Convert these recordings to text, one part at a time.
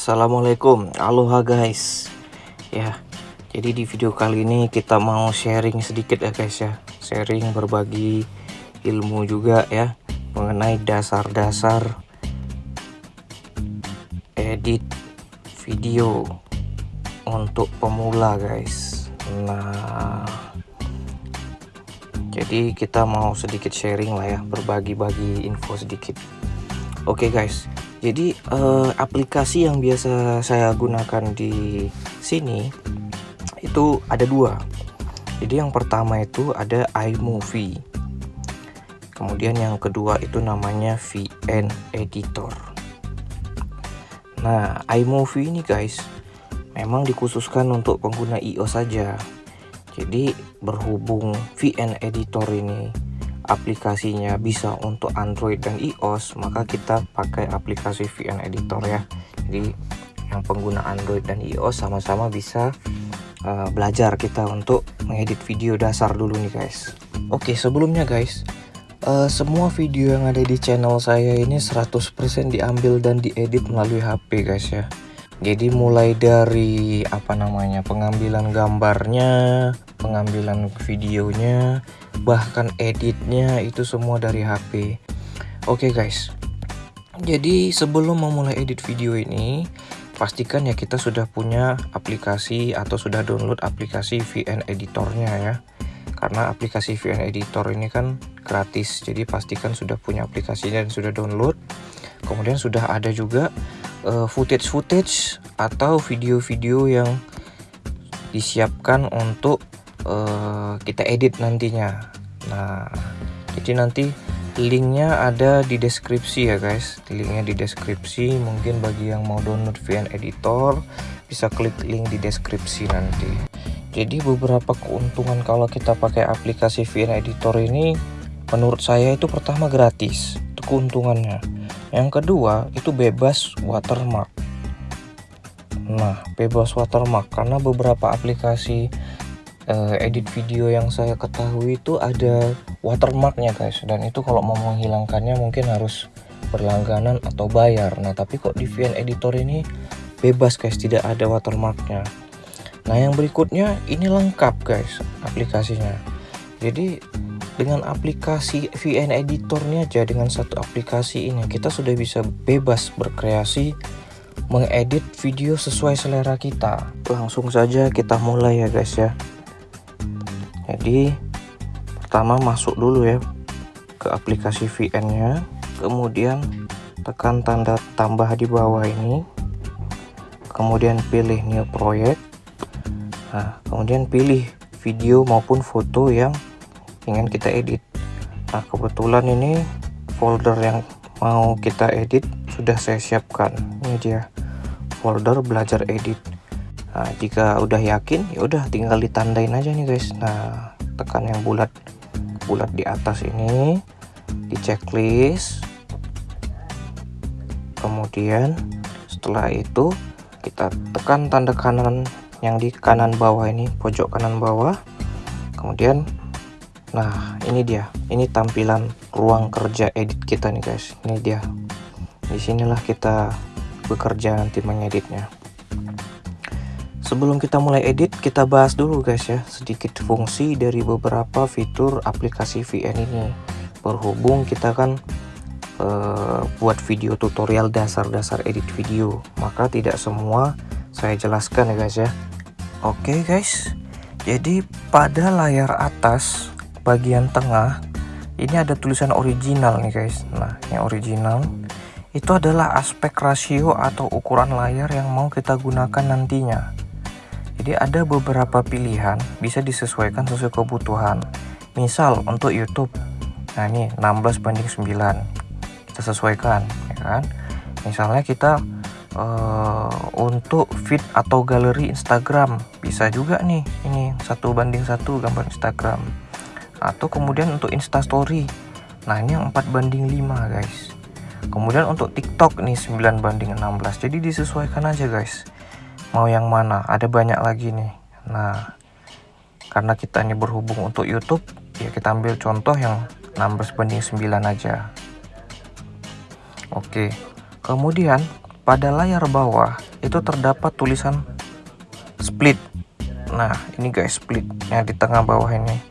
Assalamualaikum. Aloha guys. Ya jadi di video kali ini kita mau sharing sedikit ya guys ya. Sharing berbagi ilmu juga ya Mengenai dasar-dasar Edit video Untuk pemula guys. Nah jadi kita mau sedikit sharing lah ya berbagi-bagi info sedikit. Oke okay guys jadi uh, aplikasi yang biasa saya gunakan di sini itu ada dua. Jadi yang pertama itu ada iMovie. Kemudian yang kedua itu namanya VN Editor. Nah iMovie ini guys memang dikhususkan untuk pengguna iOS saja. Jadi berhubung VN Editor ini aplikasinya bisa untuk Android dan iOS maka kita pakai aplikasi VN Editor ya. Jadi yang pengguna Android dan iOS sama-sama bisa uh, belajar kita untuk mengedit video dasar dulu nih guys. Oke sebelumnya guys uh, semua video yang ada di channel saya ini 100% diambil dan diedit melalui HP guys ya jadi mulai dari apa namanya pengambilan gambarnya pengambilan videonya bahkan editnya itu semua dari HP oke okay guys. Jadi sebelum memulai edit video ini pastikan ya kita sudah punya aplikasi atau sudah download aplikasi VN editornya ya. Karena aplikasi VN editor ini kan gratis. Jadi pastikan sudah punya aplikasinya dan sudah download. Kemudian sudah ada juga uh, footage-footage atau video-video yang disiapkan untuk uh, kita edit nantinya. Nah jadi nanti linknya ada di deskripsi ya guys. Linknya di deskripsi. Mungkin bagi yang mau download VN editor bisa klik link di deskripsi nanti. Jadi beberapa keuntungan kalau kita pakai aplikasi VN editor ini menurut saya itu pertama gratis itu keuntungannya. Yang kedua itu bebas watermark. Nah bebas watermark karena beberapa aplikasi uh, edit video yang saya ketahui itu ada watermarknya guys. Dan itu kalau mau menghilangkannya mungkin harus berlangganan atau bayar. Nah tapi kok di VN editor ini bebas guys? Tidak ada watermarknya. Nah yang berikutnya ini lengkap guys aplikasinya. Jadi dengan aplikasi VN editornya aja dengan satu aplikasi ini. Kita sudah bisa bebas berkreasi mengedit video sesuai selera kita. Langsung saja kita mulai ya guys ya. Jadi pertama masuk dulu ya ke aplikasi VN nya kemudian tekan tanda tambah di bawah ini. Kemudian pilih new project. Nah kemudian pilih video maupun foto yang ingin kita edit. Nah kebetulan ini folder yang mau kita edit sudah saya siapkan. Ini dia folder belajar edit. Nah jika udah yakin ya udah tinggal ditandain aja nih guys. Nah tekan yang bulat bulat di atas ini di checklist. Kemudian setelah itu kita tekan tanda kanan yang di kanan bawah ini pojok kanan bawah. Kemudian Nah ini dia. Ini tampilan ruang kerja edit kita nih guys. Ini dia. Di sinilah kita bekerja nanti mengeditnya. Sebelum kita mulai edit kita bahas dulu guys ya sedikit fungsi dari beberapa fitur aplikasi VN ini. Berhubung kita kan uh, buat video tutorial dasar-dasar edit video maka tidak semua saya jelaskan ya guys ya. Oke guys. Jadi pada layar atas bagian tengah ini ada tulisan original nih guys. Nah yang original. Itu adalah aspek rasio atau ukuran layar yang mau kita gunakan nantinya. Jadi ada beberapa pilihan bisa disesuaikan sesuai kebutuhan. Misal untuk YouTube. Nah ini 16 banding 9 kita sesuaikan ya kan? Misalnya kita uh, untuk feed atau galeri Instagram. Bisa juga nih ini satu banding satu gambar Instagram atau kemudian untuk instastory nah ini yang 4 banding 5 guys. Kemudian untuk tiktok nih 9 banding 16 jadi disesuaikan aja guys. Mau yang mana? Ada banyak lagi nih. Nah karena kita ini berhubung untuk YouTube ya kita ambil contoh yang 16 banding 9 aja. Oke. Kemudian pada layar bawah itu terdapat tulisan split. Nah ini guys split yang di tengah bawah ini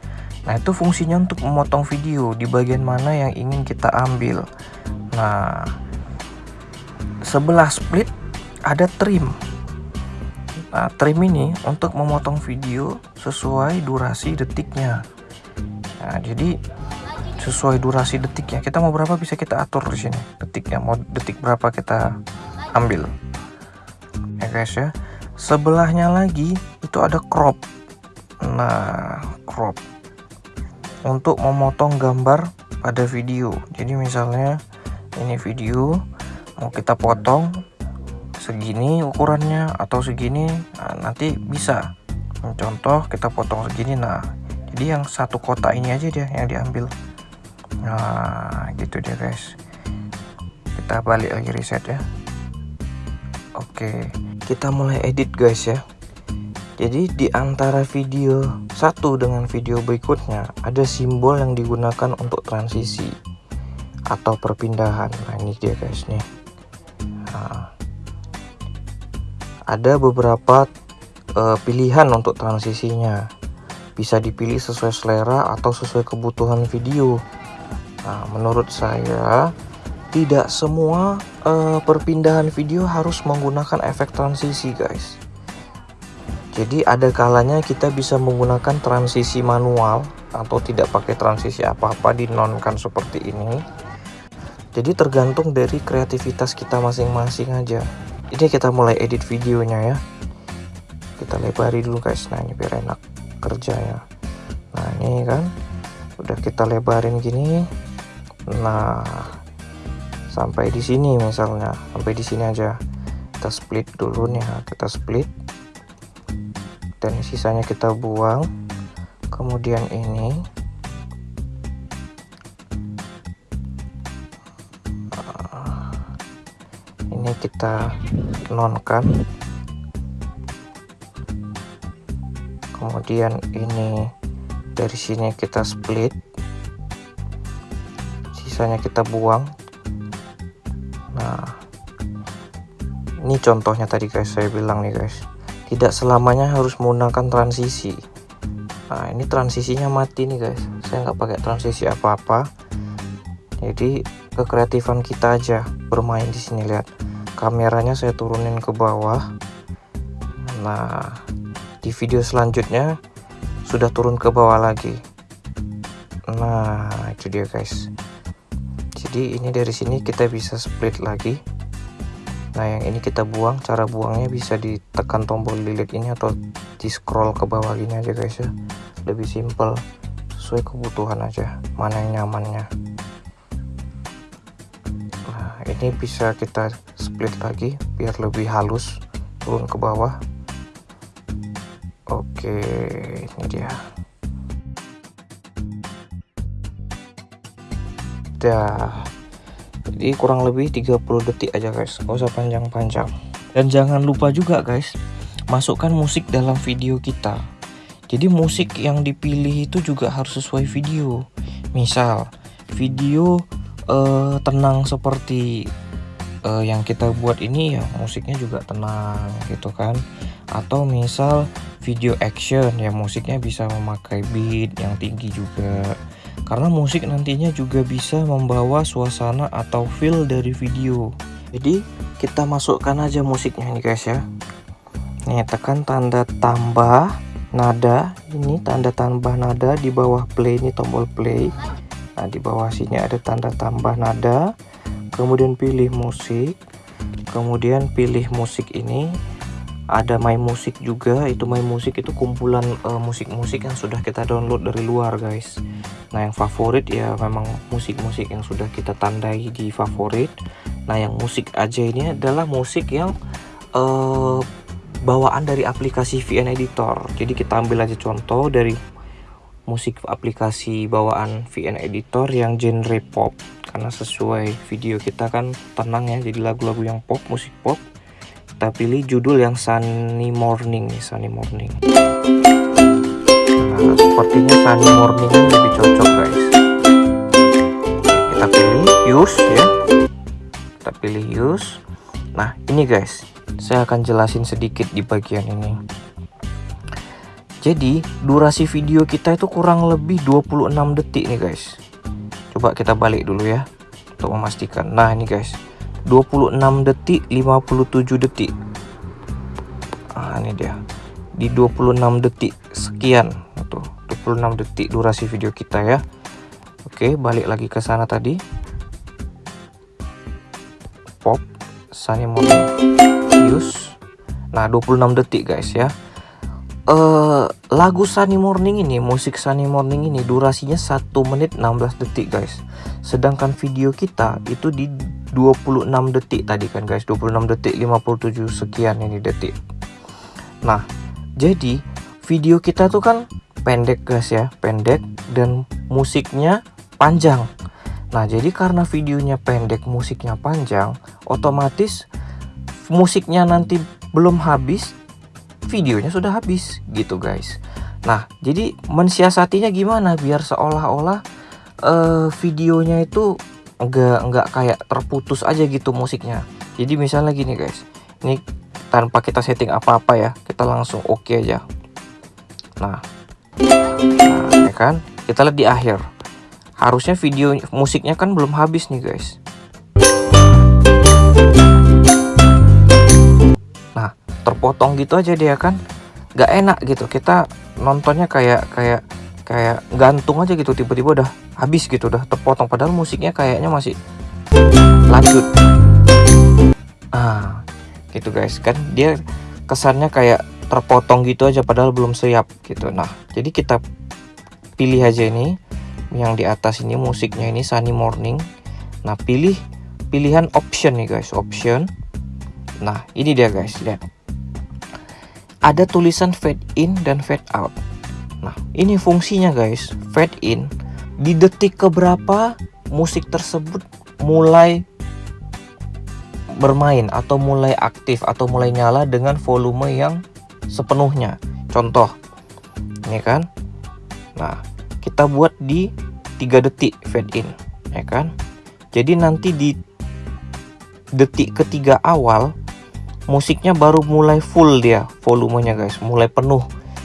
nah itu fungsinya untuk memotong video di bagian mana yang ingin kita ambil. Nah sebelah split ada trim. Nah trim ini untuk memotong video sesuai durasi detiknya. Nah jadi sesuai durasi detiknya. Kita mau berapa bisa kita atur di sini? Detiknya mau detik berapa kita ambil? Ya guys ya. Sebelahnya lagi itu ada crop. Nah crop untuk memotong gambar pada video. Jadi misalnya ini video mau kita potong segini ukurannya atau segini nah, nanti bisa. Contoh kita potong segini nah jadi yang satu kotak ini aja dia yang diambil. Nah gitu dia guys. Kita balik lagi reset ya. Oke kita mulai edit guys ya jadi di antara video satu dengan video berikutnya ada simbol yang digunakan untuk transisi atau perpindahan. Nah ini dia guys nih. Nah, ada beberapa uh, pilihan untuk transisinya. Bisa dipilih sesuai selera atau sesuai kebutuhan video. Nah, menurut saya tidak semua uh, perpindahan video harus menggunakan efek transisi guys jadi ada kalanya kita bisa menggunakan transisi manual atau tidak pakai transisi apa-apa dinonkan seperti ini. Jadi tergantung dari kreativitas kita masing-masing aja. Ini kita mulai edit videonya ya. Kita lebari dulu guys. Nah ini biar enak kerjanya. Nah ini kan udah kita lebarin gini. Nah sampai di sini misalnya. Sampai di sini aja. Kita split dulu nih kita split dan sisanya kita buang. Kemudian ini. Ah, ini kita nonkan. Kemudian ini dari sini kita split. Sisanya kita buang. Nah ini contohnya tadi guys. Saya bilang nih guys tidak selamanya harus menggunakan transisi. Nah ini transisinya mati nih guys. Saya nggak pakai transisi apa-apa. Jadi kekreatifan kita aja bermain di sini lihat. Kameranya saya turunin ke bawah. Nah di video selanjutnya sudah turun ke bawah lagi. Nah itu dia guys. Jadi ini dari sini kita bisa split lagi nah yang ini kita buang cara buangnya bisa ditekan tombol delete ini atau di scroll ke bawah gini aja guys ya. Lebih simple sesuai kebutuhan aja mana yang nyamannya. Nah ini bisa kita split lagi biar lebih halus turun ke bawah. Oke ini dia. Dah jadi kurang lebih 30 detik aja guys. Gak usah panjang-panjang. Dan jangan lupa juga guys masukkan musik dalam video kita. Jadi musik yang dipilih itu juga harus sesuai video. Misal video uh, tenang seperti uh, yang kita buat ini ya musiknya juga tenang gitu kan. Atau misal video action ya musiknya bisa memakai beat yang tinggi juga karena musik nantinya juga bisa membawa suasana atau feel dari video. Jadi kita masukkan aja musiknya nih guys ya. Nih tekan tanda tambah nada. Ini tanda tambah nada di bawah play ini tombol play. Nah di bawah sini ada tanda tambah nada. Kemudian pilih musik. Kemudian pilih musik ini ada My Music juga. Itu My Music itu kumpulan eh, musik-musik uh, yang sudah kita download dari luar guys. Nah yang favorit ya memang musik-musik yang sudah kita tandai di favorit. Nah yang musik aja ini adalah musik yang uh, bawaan dari aplikasi VN Editor. Jadi kita ambil aja contoh dari musik aplikasi bawaan VN Editor yang genre pop. Karena sesuai video kita kan tenang ya jadi lagu-lagu yang pop musik pop kita pilih judul yang sunny morning nih sunny morning. Nah sepertinya sunny morning ini lebih cocok guys. Kita pilih use ya. Kita pilih use nah ini guys. Saya akan jelasin sedikit di bagian ini. Jadi durasi video kita itu kurang lebih 26 detik nih guys. Coba kita balik dulu ya untuk memastikan. Nah ini guys 26 detik 57 detik. Nah ini dia. Di 26 detik sekian tuh 26 detik durasi video kita ya. Oke balik lagi ke sana tadi. Pop sunny morning. Use nah 26 detik guys ya. Uh, lagu Sunny Morning ini, musik Sunny Morning ini durasinya 1 menit 16 detik guys. Sedangkan video kita itu di 26 detik tadi kan guys, 26 detik 57 sekian ini detik. Nah, jadi video kita tuh kan pendek guys ya, pendek dan musiknya panjang. Nah, jadi karena videonya pendek, musiknya panjang, otomatis musiknya nanti belum habis videonya sudah habis gitu guys nah jadi mensiasatinya gimana biar seolah-olah uh, videonya itu enggak enggak kayak terputus aja gitu musiknya. Jadi misalnya gini guys. Ini tanpa kita setting apa-apa ya kita langsung oke okay aja. Nah. Nah ya kan? Kita lihat di akhir. Harusnya video musiknya kan belum habis nih guys. Terpotong gitu aja dia kan? Nggak enak gitu. Kita nontonnya kayak kayak kayak gantung aja gitu. Tiba-tiba udah habis gitu udah terpotong. Padahal musiknya kayaknya masih lanjut. Ah gitu guys. Kan dia kesannya kayak terpotong gitu aja padahal belum siap gitu. Nah jadi kita pilih aja ini. Yang di atas ini musiknya ini Sunny Morning. Nah pilih pilihan option nih guys option. Nah ini dia guys lihat. Ada tulisan fade in dan fade out. Nah, ini fungsinya guys. Fade in di detik keberapa musik tersebut mulai bermain atau mulai aktif atau mulai nyala dengan volume yang sepenuhnya. Contoh, ini kan. Nah, kita buat di 3 detik fade in, ya kan? Jadi nanti di detik ketiga awal musiknya baru mulai full dia volumenya guys mulai penuh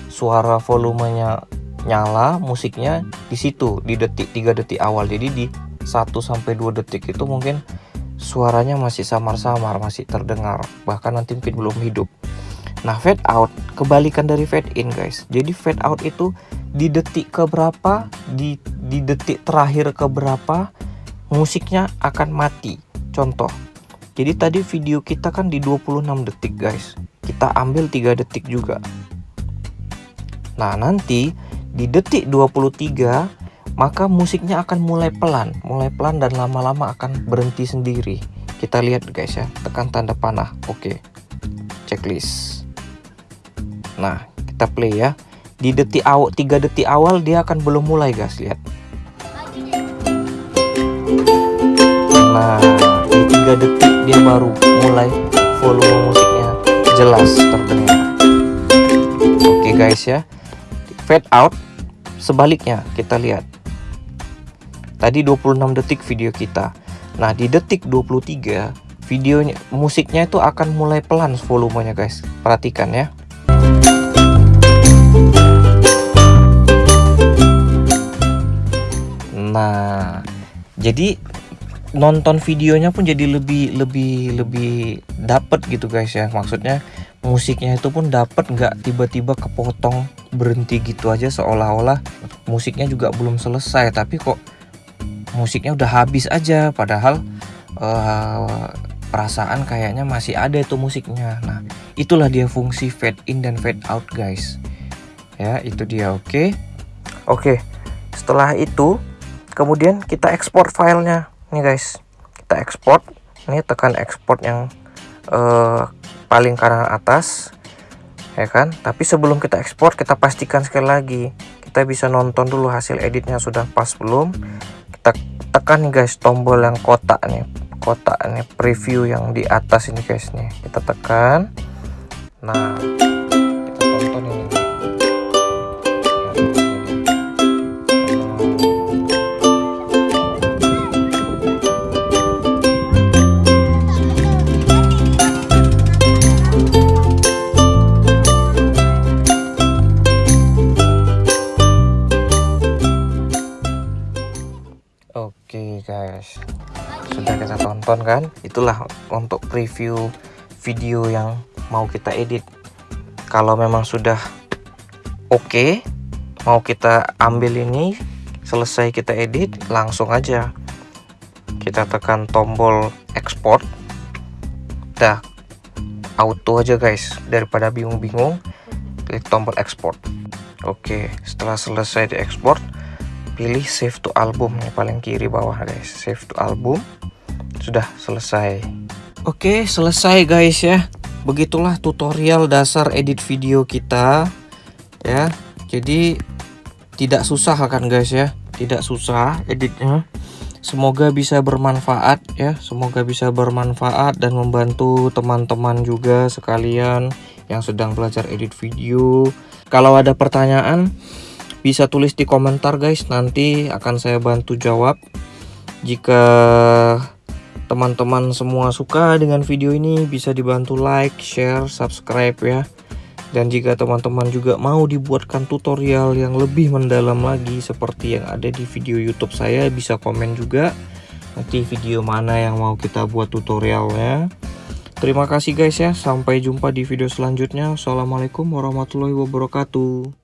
suara volumenya nyala musiknya di situ di detik 3 detik awal. Jadi di 1 sampai 2 detik itu mungkin suaranya masih samar-samar masih terdengar. Bahkan nanti mungkin belum hidup. Nah fade out kebalikan dari fade in guys. Jadi fade out itu di detik keberapa di di detik terakhir keberapa musiknya akan mati. Contoh jadi tadi video kita kan di 26 detik guys. Kita ambil 3 detik juga. Nah, nanti di detik 23 maka musiknya akan mulai pelan, mulai pelan dan lama-lama akan berhenti sendiri. Kita lihat guys ya, tekan tanda panah. Oke. Checklist. Nah, kita play ya. Di detik awal 3 detik awal dia akan belum mulai guys, lihat. Nah, di 3 detik dia baru mulai volume musiknya jelas terdengar oke guys ya fade out sebaliknya kita lihat. Tadi 26 detik video kita. Nah di detik 23 videonya musiknya itu akan mulai pelan volumenya guys. Perhatikan ya. Nah jadi nonton videonya pun jadi lebih lebih lebih dapet gitu guys ya. Maksudnya musiknya itu pun dapet nggak tiba-tiba kepotong berhenti gitu aja seolah-olah musiknya juga belum selesai tapi kok musiknya udah habis aja. Padahal uh, perasaan kayaknya masih ada itu musiknya. Nah itulah dia fungsi fade in dan fade out guys. Ya itu dia oke? Okay? oke okay. setelah itu kemudian kita ekspor filenya. Ini guys kita ekspor. Ini tekan ekspor yang uh, paling kanan atas ya kan? Tapi sebelum kita ekspor kita pastikan sekali lagi kita bisa nonton dulu hasil editnya sudah pas belum? Kita tekan nih guys tombol yang kotak nih kotak nih preview yang di atas ini guys nih. Kita tekan. Nah nonton kan? Itulah untuk preview video yang mau kita edit. Kalau memang sudah oke okay, mau kita ambil ini selesai kita edit langsung aja kita tekan tombol export. Dah auto aja guys. Daripada bingung-bingung klik tombol export. Oke setelah selesai di export pilih save to album yang paling kiri bawah guys. Save to album sudah selesai. Oke selesai guys ya. Begitulah tutorial dasar edit video kita ya. Jadi tidak susah kan guys ya. Tidak susah editnya. Semoga bisa bermanfaat ya. Semoga bisa bermanfaat dan membantu teman-teman juga sekalian yang sedang belajar edit video. Kalau ada pertanyaan bisa tulis di komentar guys. Nanti akan saya bantu jawab. Jika teman-teman semua suka dengan video ini bisa dibantu like share subscribe ya. Dan jika teman-teman juga mau dibuatkan tutorial yang lebih mendalam lagi seperti yang ada di video youtube saya bisa komen juga nanti video mana yang mau kita buat tutorialnya. Terima kasih guys ya. Sampai jumpa di video selanjutnya. Assalamualaikum warahmatullahi wabarakatuh